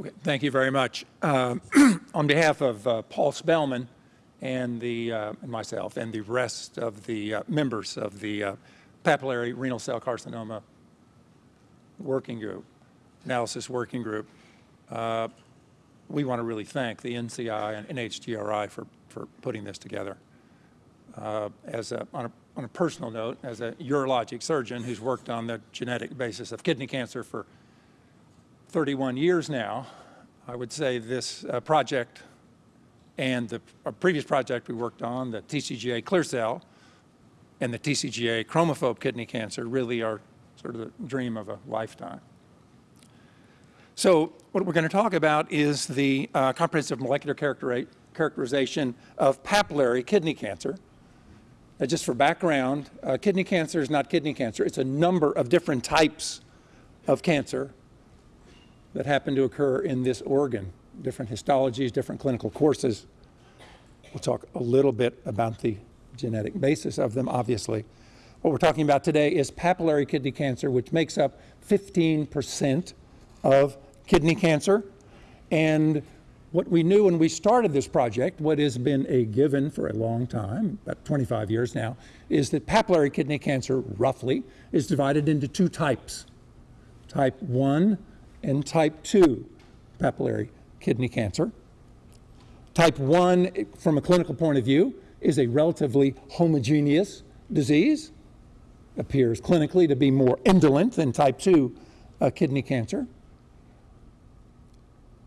Okay, thank you very much. Um, on behalf of uh, Paul Spellman and, the, uh, and myself and the rest of the uh, members of the uh, papillary renal cell carcinoma working group, analysis working group, uh, we want to really thank the NCI and NHGRI for, for putting this together. Uh, as a, on, a, on a personal note, as a urologic surgeon who's worked on the genetic basis of kidney cancer for 31 years now, I would say this uh, project and the previous project we worked on, the TCGA clear cell and the TCGA chromophobe kidney cancer really are sort of the dream of a lifetime. So what we're going to talk about is the uh, comprehensive molecular characterization of papillary kidney cancer. Uh, just for background, uh, kidney cancer is not kidney cancer. It's a number of different types of cancer that happen to occur in this organ, different histologies, different clinical courses. We'll talk a little bit about the genetic basis of them, obviously. What we're talking about today is papillary kidney cancer, which makes up 15% of kidney cancer. And what we knew when we started this project, what has been a given for a long time, about 25 years now, is that papillary kidney cancer, roughly, is divided into two types. Type 1 and type 2 papillary kidney cancer. Type 1, from a clinical point of view, is a relatively homogeneous disease, appears clinically to be more indolent than type 2 uh, kidney cancer.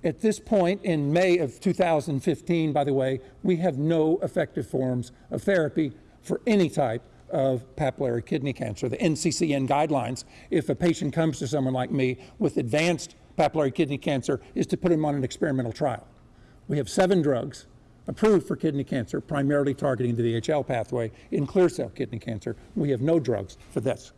At this point in May of 2015, by the way, we have no effective forms of therapy for any type of papillary kidney cancer. The NCCN guidelines, if a patient comes to someone like me with advanced papillary kidney cancer, is to put him on an experimental trial. We have seven drugs approved for kidney cancer, primarily targeting the VHL pathway in clear cell kidney cancer. We have no drugs for this.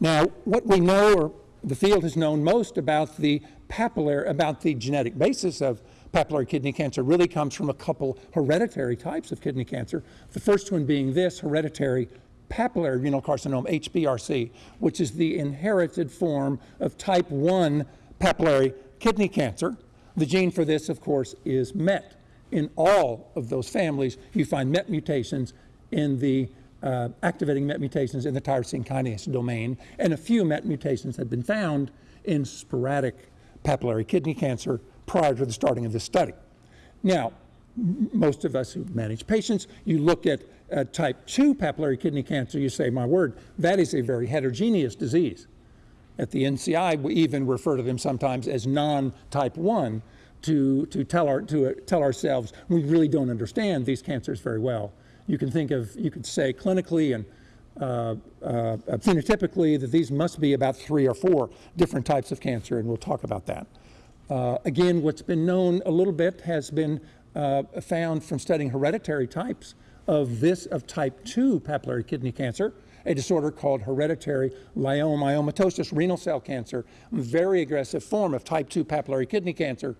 Now, what we know, or the field has known most about the papillary, about the genetic basis of papillary kidney cancer really comes from a couple hereditary types of kidney cancer. The first one being this hereditary papillary renal carcinoma, HPRC, which is the inherited form of type 1 papillary kidney cancer. The gene for this, of course, is MET. In all of those families, you find MET mutations in the uh, activating MET mutations in the tyrosine kinase domain, and a few MET mutations have been found in sporadic papillary kidney cancer prior to the starting of this study. Now, most of us who manage patients, you look at uh, type 2 papillary kidney cancer, you say, my word, that is a very heterogeneous disease. At the NCI, we even refer to them sometimes as non-type 1 to, to, tell, our, to uh, tell ourselves we really don't understand these cancers very well. You can think of, you could say clinically and uh, uh, phenotypically that these must be about three or four different types of cancer, and we'll talk about that. Uh, again, what's been known a little bit has been uh, found from studying hereditary types of this, of type 2 papillary kidney cancer, a disorder called hereditary leiomyomatosis renal cell cancer, very aggressive form of type 2 papillary kidney cancer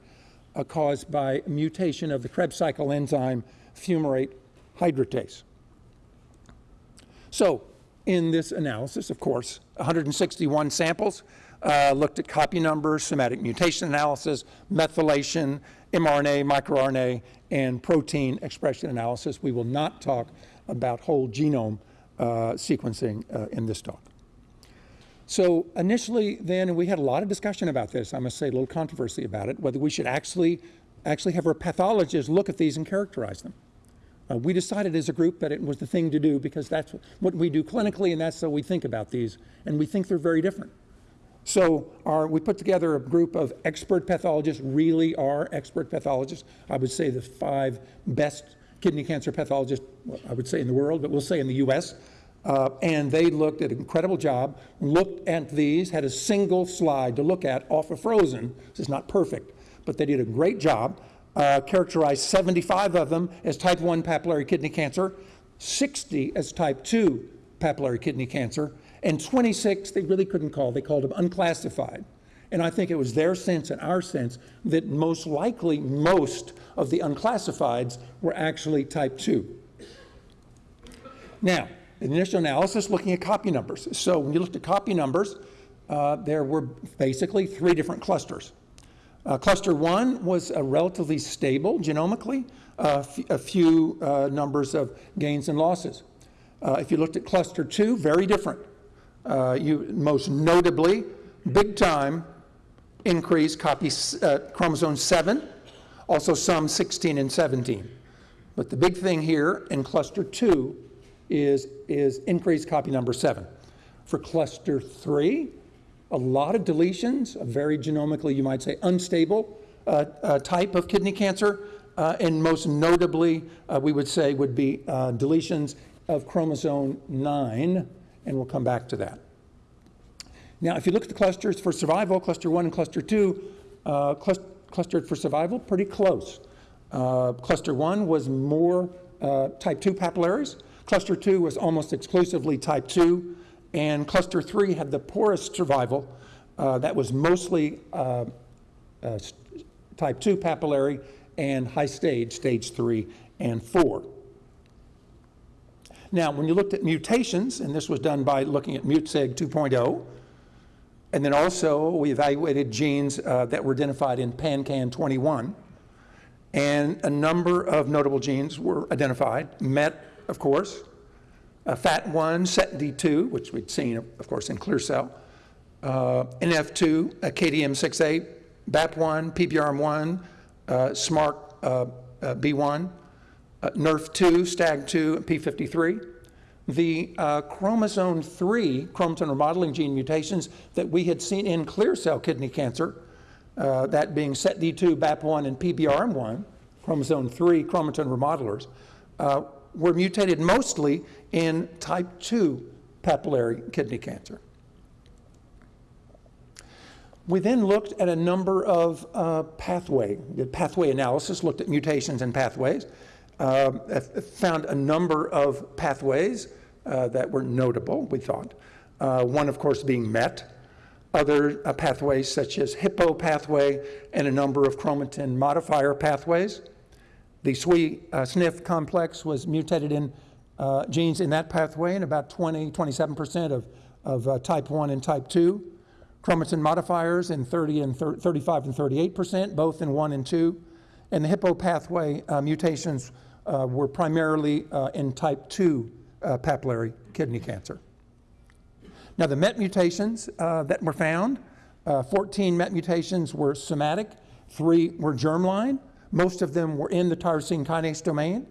uh, caused by mutation of the Krebs cycle enzyme fumarate hydratase. So in this analysis, of course, 161 samples, uh, looked at copy numbers, somatic mutation analysis, methylation, mRNA, microRNA, and protein expression analysis. We will not talk about whole genome uh, sequencing uh, in this talk. So initially then, we had a lot of discussion about this, I must say a little controversy about it, whether we should actually, actually have our pathologists look at these and characterize them. Uh, we decided as a group that it was the thing to do because that's what we do clinically and that's how we think about these, and we think they're very different. So our, we put together a group of expert pathologists, really are expert pathologists. I would say the five best kidney cancer pathologists, I would say in the world, but we'll say in the US. Uh, and they looked at an incredible job, looked at these, had a single slide to look at off of Frozen. This is not perfect, but they did a great job. Uh, characterized 75 of them as type 1 papillary kidney cancer, 60 as type 2 papillary kidney cancer, and 26 they really couldn't call, they called them unclassified. And I think it was their sense and our sense that most likely most of the unclassifieds were actually type 2. Now, initial analysis looking at copy numbers. So when you looked at copy numbers, uh, there were basically three different clusters. Uh, cluster 1 was uh, relatively stable genomically, a few uh, numbers of gains and losses. Uh, if you looked at cluster 2, very different. Uh, you most notably, big time increase copy uh, chromosome 7, also some 16 and 17. But the big thing here in cluster 2 is, is increased copy number 7. For cluster 3, a lot of deletions, a very genomically, you might say, unstable uh, uh, type of kidney cancer, uh, and most notably, uh, we would say, would be uh, deletions of chromosome 9, and we'll come back to that. Now, if you look at the clusters for survival, cluster 1 and cluster 2, uh, clus- clustered for survival, pretty close. Uh, cluster 1 was more uh, type 2 papillaries, cluster 2 was almost exclusively type 2, and cluster 3 had the poorest survival. Uh, that was mostly uh, uh, type 2 papillary and high stage, stage 3 and 4. Now, when you looked at mutations, and this was done by looking at MutSig 2.0, and then also we evaluated genes uh, that were identified in PanCan 21, and a number of notable genes were identified. MET, of course, uh, FAT1, SETD2, which we'd seen, of course, in clear cell, uh, NF2, uh, KDM6A, BAP1, PBRM1, uh, SMARC uh, uh, B1, uh, NRF2, STAG2, and P53. The uh, chromosome 3 chromosome remodeling gene mutations that we had seen in clear cell kidney cancer, uh, that being SETD2, BAP1, and PBRM1, chromosome 3 chromatin remodelers, uh, were mutated mostly in type 2 papillary kidney cancer. We then looked at a number of uh, pathway, pathway analysis, looked at mutations and pathways, uh, f- found a number of pathways uh, that were notable, we thought. Uh, one, of course, being MET, other uh, pathways such as HIPPO pathway and a number of chromatin modifier pathways. The SWI uh, SNF complex was mutated in uh, genes in that pathway in about 20, 27% of, of uh, type 1 and type 2. Chromatin modifiers in 30 and thir- 35 and 38%, both in 1 and 2. And the hippo pathway uh, mutations uh, were primarily uh, in type 2 uh, papillary kidney cancer. Now, the MET mutations uh, that were found, uh, 14 MET mutations were somatic, three were germline. Most of them were in the tyrosine kinase domain.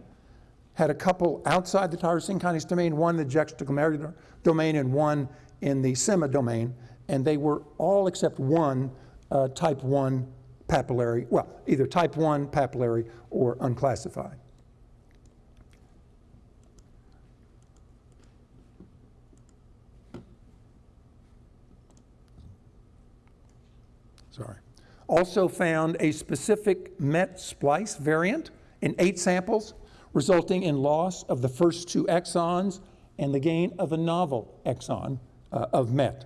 Had a couple outside the tyrosine kinase domain, one in the juxtaglomerular domain and one in the SEMA domain, and they were all except one uh, type 1 papillary, well, either type 1 papillary or unclassified. Sorry. Also found a specific MET splice variant in eight samples, resulting in loss of the first two exons and the gain of a novel exon uh, of MET.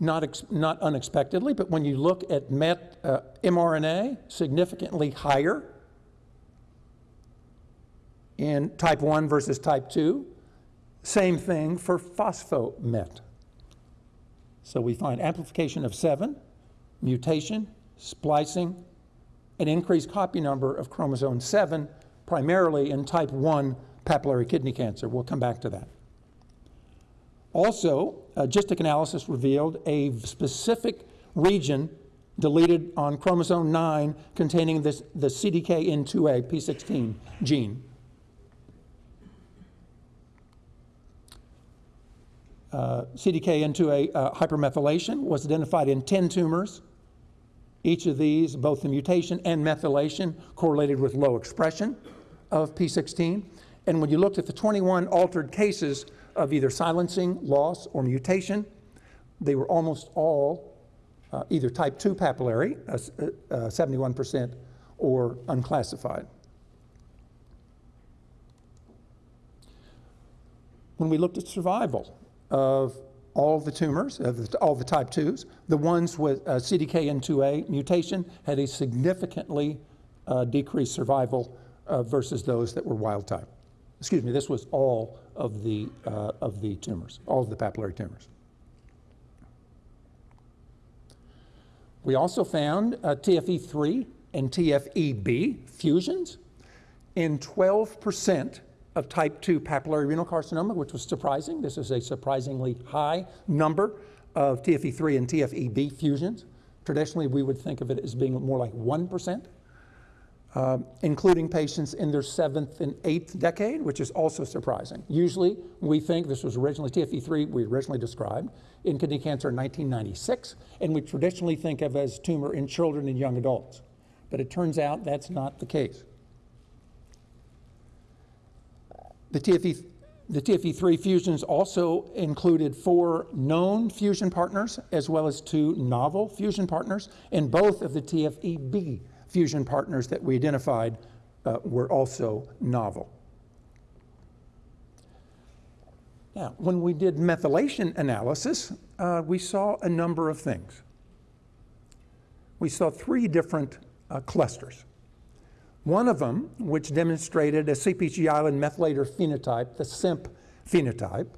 Not, not unexpectedly, but when you look at MET uh, mRNA, significantly higher in type 1 versus type 2. Same thing for phosphomet. So we find amplification of 7, mutation, splicing, an increased copy number of chromosome 7, primarily in type 1 papillary kidney cancer. We'll come back to that. Also, GISTIC analysis revealed a specific region deleted on chromosome 9 containing this, the CDKN2A P16 gene. CDKN2A uh, hypermethylation was identified in 10 tumors. Each of these, both the mutation and methylation, correlated with low expression of P16. And when you looked at the 21 altered cases of either silencing, loss, or mutation, they were almost all uh, either type 2 papillary, uh, s- uh, uh, 71%, or unclassified. When we looked at survival of all the tumors, of the, all the type 2s, the ones with uh, CDKN2A mutation had a significantly uh, decreased survival uh, versus those that were wild type. Excuse me, this was all of the, uh, of the tumors, all of the papillary tumors. We also found uh, TFE3 and TFEB fusions in 12% of type 2 papillary renal carcinoma, which was surprising. This is a surprisingly high number of TFE3 and TFEB fusions. Traditionally, we would think of it as being more like 1%, uh, including patients in their seventh and eighth decade, which is also surprising. Usually, we think this was originally TFE3, we originally described in kidney cancer in 1996, and we traditionally think of as tumor in children and young adults. But it turns out that's not the case. The TFE, the TFE3 fusions also included four known fusion partners as well as two novel fusion partners, and both of the TFEB fusion partners that we identified uh, were also novel. Now, when we did methylation analysis, uh, we saw a number of things. We saw three different uh, clusters. One of them, which demonstrated a CPG island methylator phenotype, the CIMP phenotype,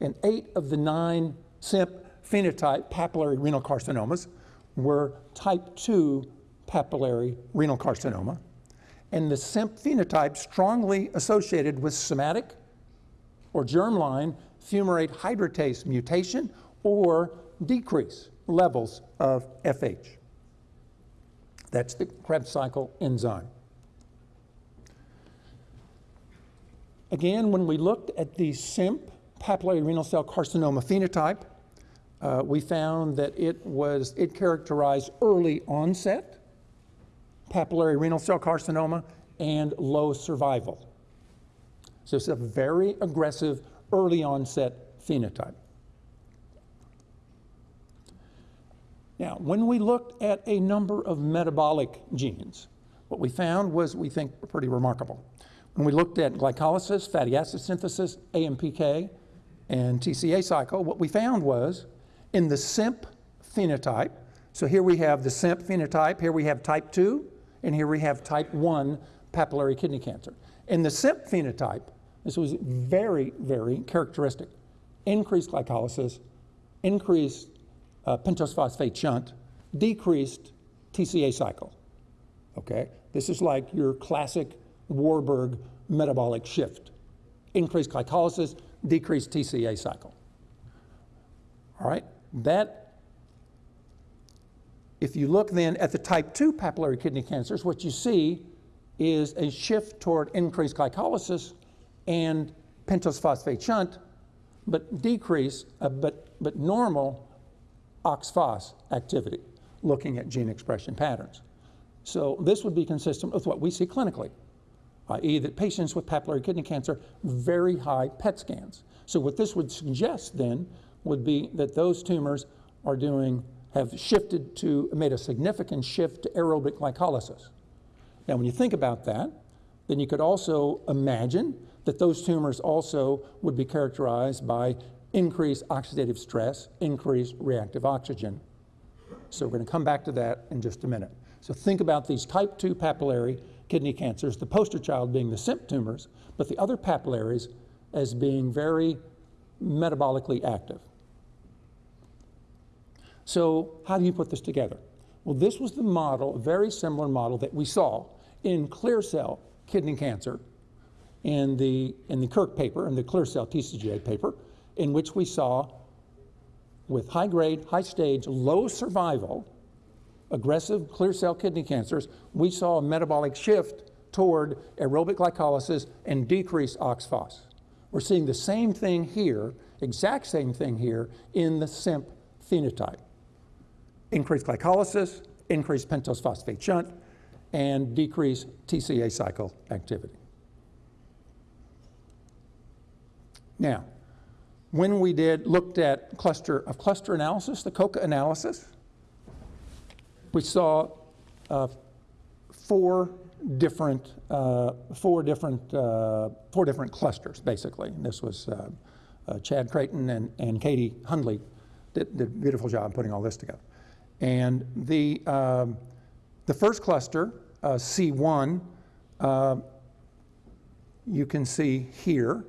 and eight of the nine CIMP phenotype papillary renal carcinomas were type 2 papillary renal carcinoma. And the CIMP phenotype strongly associated with somatic or germline fumarate hydratase mutation or decrease levels of FH. That's the Krebs cycle enzyme. Again, when we looked at the CIMP, papillary renal cell carcinoma phenotype, uh, we found that it was, it characterized early onset papillary renal cell carcinoma and low survival. So it's a very aggressive early onset phenotype. Now, when we looked at a number of metabolic genes, what we found was, we think, pretty remarkable. When we looked at glycolysis, fatty acid synthesis, AMPK, and TCA cycle, what we found was in the CIMP phenotype, so here we have the CIMP phenotype, here we have type 2, and here we have type 1 papillary kidney cancer. In the CIMP phenotype, this was very, very characteristic. Increased glycolysis, increased uh, pentose phosphate shunt, decreased TCA cycle. Okay? This is like your classic Warburg metabolic shift. Increased glycolysis, decreased TCA cycle. All right, that, if you look then at the type 2 papillary kidney cancers, what you see is a shift toward increased glycolysis and pentose phosphate shunt, but decrease, uh, but, but normal OXPHOS activity, looking at gene expression patterns. So this would be consistent with what we see clinically i.e. that patients with papillary kidney cancer, very high PET scans. So what this would suggest then would be that those tumors are doing, have shifted to, made a significant shift to aerobic glycolysis. Now when you think about that, then you could also imagine that those tumors also would be characterized by increased oxidative stress, increased reactive oxygen. So we're going to come back to that in just a minute. So think about these type 2 papillary kidney cancers, the poster child being the CIMP tumors, but the other papillaries as being very metabolically active. So how do you put this together? Well, this was the model, a very similar model that we saw in clear cell kidney cancer in the, in the KIRC paper, in the clear cell TCGA paper, in which we saw with high grade, high stage, low survival, aggressive clear cell kidney cancers, we saw a metabolic shift toward aerobic glycolysis and decreased OXPHOS. We're seeing the same thing here, exact same thing here in the CIMP phenotype. Increased glycolysis, increased pentose phosphate shunt, and decreased TCA cycle activity. Now, when we did looked at cluster of cluster analysis, the COCA analysis, we saw uh, four different uh, four different uh, four different clusters basically. And this was uh, uh, Chad Creighton and, and Katie Hoadley did, did, a beautiful job putting all this together. And the um, the first cluster uh, C1 you can see here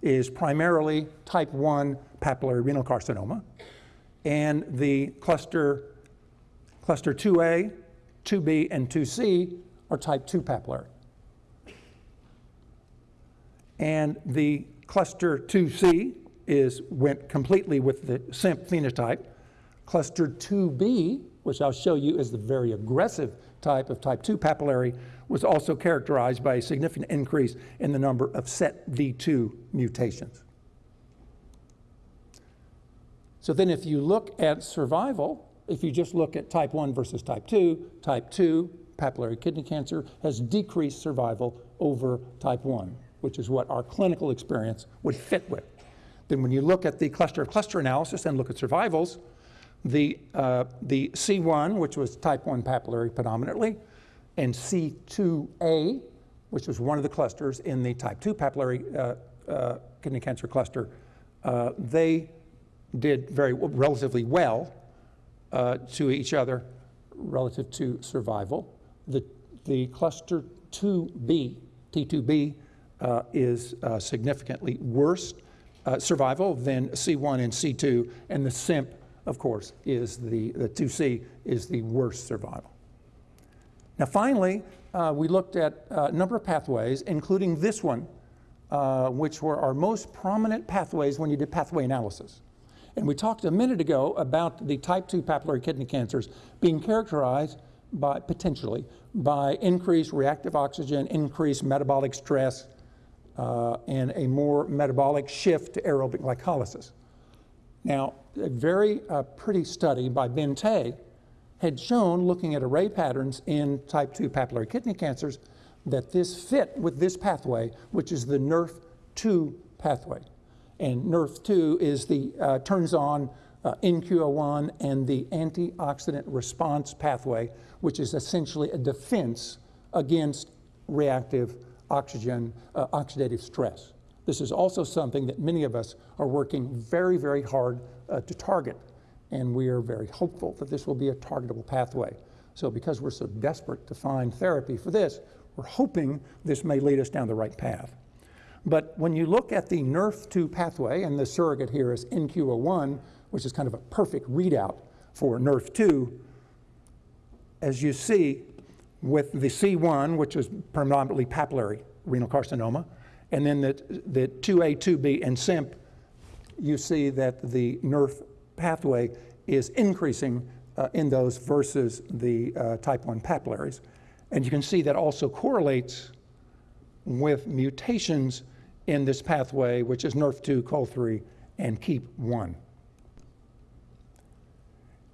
is primarily type 1 papillary renal carcinoma, and the cluster, cluster 2A, 2B, and 2C are type 2 papillary. And the cluster 2C is went completely with the CIMP phenotype. Cluster 2B, which I'll show you is the very aggressive type of type 2 papillary, was also characterized by a significant increase in the number of SETD2 mutations. So then if you look at survival, if you just look at type 1 versus type 2, type 2 papillary kidney cancer has decreased survival over type 1, which is what our clinical experience would fit with. Then when you look at the cluster of cluster analysis and look at survivals, the, uh, the C1, which was type 1 papillary predominantly, and C2A, which was one of the clusters in the type 2 papillary uh, uh, kidney cancer cluster, uh, they did very relatively well uh, to each other relative to survival. The, the cluster 2B, T2B, uh, is uh, significantly worse survival than C1 and C2, and the CIMP of course, is the, the 2C is the worst survival. Now finally, uh, we looked at a number of pathways, including this one, uh, which were our most prominent pathways when you did pathway analysis. And we talked a minute ago about the type 2 papillary kidney cancers being characterized by, potentially, by increased reactive oxygen, increased metabolic stress, uh, and a more metabolic shift to aerobic glycolysis. Now, a very uh, pretty study by Bin Teh had shown, looking at array patterns in type 2 papillary kidney cancers, that this fit with this pathway, which is the NRF2 pathway. And NRF2 is the, uh, turns on uh, NQO1 and the antioxidant response pathway, which is essentially a defense against reactive oxygen, uh, oxidative stress. This is also something that many of us are working very, very hard uh, to target. And we are very hopeful that this will be a targetable pathway. So because we're so desperate to find therapy for this, we're hoping this may lead us down the right path. But when you look at the NRF2 pathway, and the surrogate here is NQO1, which is kind of a perfect readout for NRF2, as you see with the C1, which is predominantly papillary renal carcinoma, and then the, the 2A, 2B, and CIMP, you see that the NRF pathway is increasing uh, in those versus the uh, type 1 papillaries. And you can see that also correlates with mutations in this pathway, which is NRF2, CUL3, and KEAP1.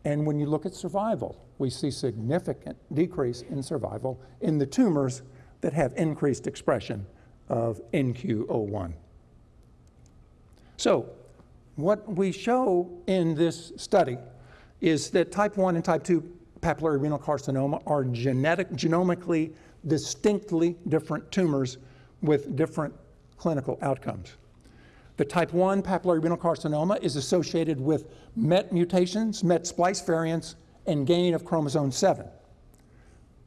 And when you look at survival, we see significant decrease in survival in the tumors that have increased expression of NQO1. So what we show in this study is that type 1 and type 2 papillary renal carcinoma are genetic, genomically distinctly different tumors with different clinical outcomes. The type 1 papillary renal carcinoma is associated with MET mutations, MET splice variants, and gain of chromosome 7.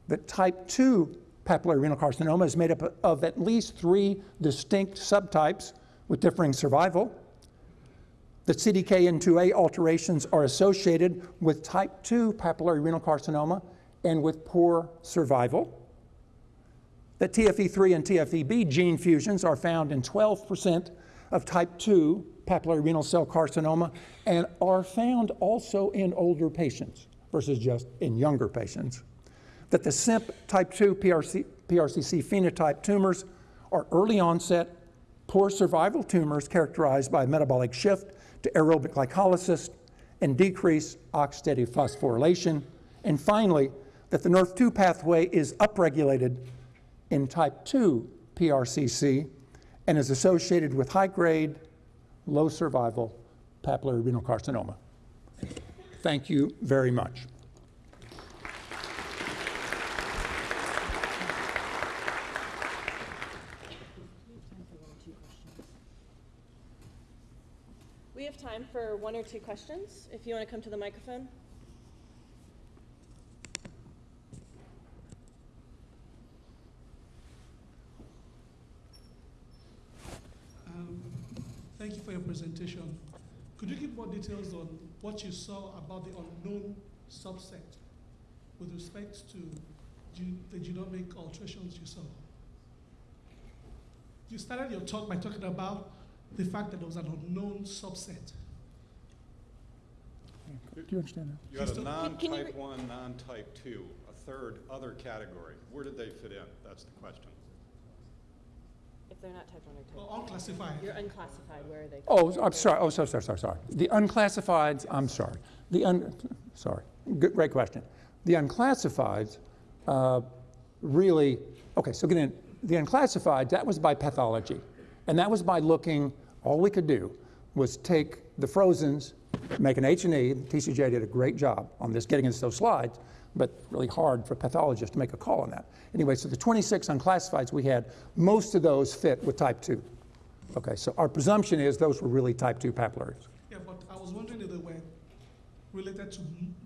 The type 2 papillary renal carcinoma is made up of at least three distinct subtypes with differing survival. The CDKN2A alterations are associated with type 2 papillary renal carcinoma and with poor survival. The TFE3 and TFEB gene fusions are found in 12% of type 2 papillary renal cell carcinoma and are found also in older patients versus just in younger patients that the CIMP type 2 PRC, PRCC phenotype tumors are early onset, poor survival tumors characterized by metabolic shift to aerobic glycolysis and decreased oxidative phosphorylation. And finally, that the NRF2 pathway is upregulated in type 2 PRCC and is associated with high grade, low survival papillary renal carcinoma. Thank you very much. We have time for one or two questions. If you want to come to the microphone. Um, presentation. Could you give more details on what you saw about the unknown subset with respect to the genomic alterations you saw? You started your talk by talking about the fact that there was an unknown subset. Do you understand that? You had a Can- can you non-type one, non-type two, a third other category. Where did they fit in? That's the question. If they're not type 1 or type Well, unclassified. You're unclassified, where are they? Oh, I'm sorry, oh, sorry, sorry, sorry, sorry. The unclassifieds, I'm sorry. The un, sorry, good, great question. The unclassifieds, uh, really, okay, so again, the unclassified, that was by pathology. And that was by looking, all we could do was take the frozens, make an H and E, TCJ did a great job on this, getting into those slides, but really hard for pathologists to make a call on that. Anyway, so the 26 unclassifieds we had, most of those fit with type 2. Okay, so our presumption is those were really type 2 papillaries. Yeah, but I was wondering if they were related to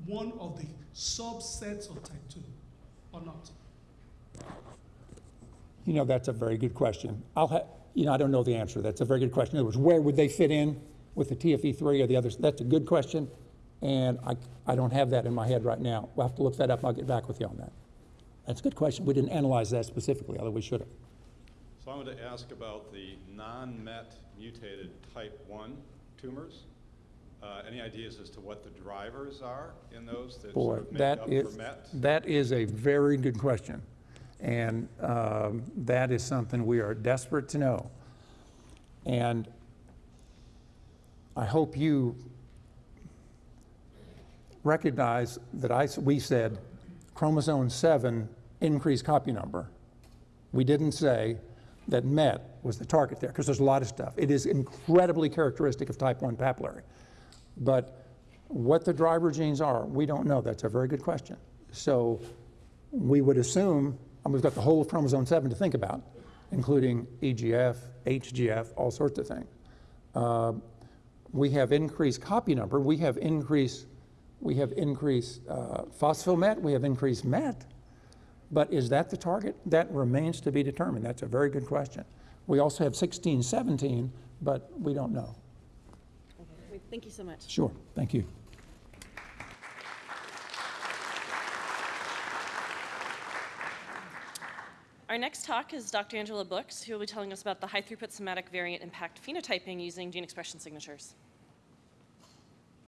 one of the subsets of type 2 or not. You know, that's a very good question. I'll ha, you know, I don't know the answer. That's a very good question. In other words, where would they fit in with the TFE3 or the others? That's a good question, and I, I don't have that in my head right now. We'll have to look that up. I'll get back with you on that. That's a good question. We didn't analyze that specifically, although we should have. So I wanted to ask about the non-MET mutated type one tumors. Uh, any ideas as to what the drivers are in those that Boy, sort of that up is, for MET? that is a very good question. And um, that is something we are desperate to know. And I hope you recognize that I, we said chromosome 7 increased copy number. We didn't say that MET was the target there, because there's a lot of stuff. It is incredibly characteristic of type 1 papillary. But what the driver genes are, we don't know. That's a very good question. So we would assume, and we've got the whole of chromosome 7 to think about, including EGF, HGF, all sorts of things. Uh, we have increased copy number, we have increased, we have increased uh, phosphomet, we have increased MET. But is that the target? That remains to be determined. That's a very good question. We also have 16, 17, but we don't know. Okay. Thank you so much. Sure, thank you. Our next talk is Dr. Angela Brooks, who will be telling us about the high throughput somatic variant impact phenotyping using gene expression signatures.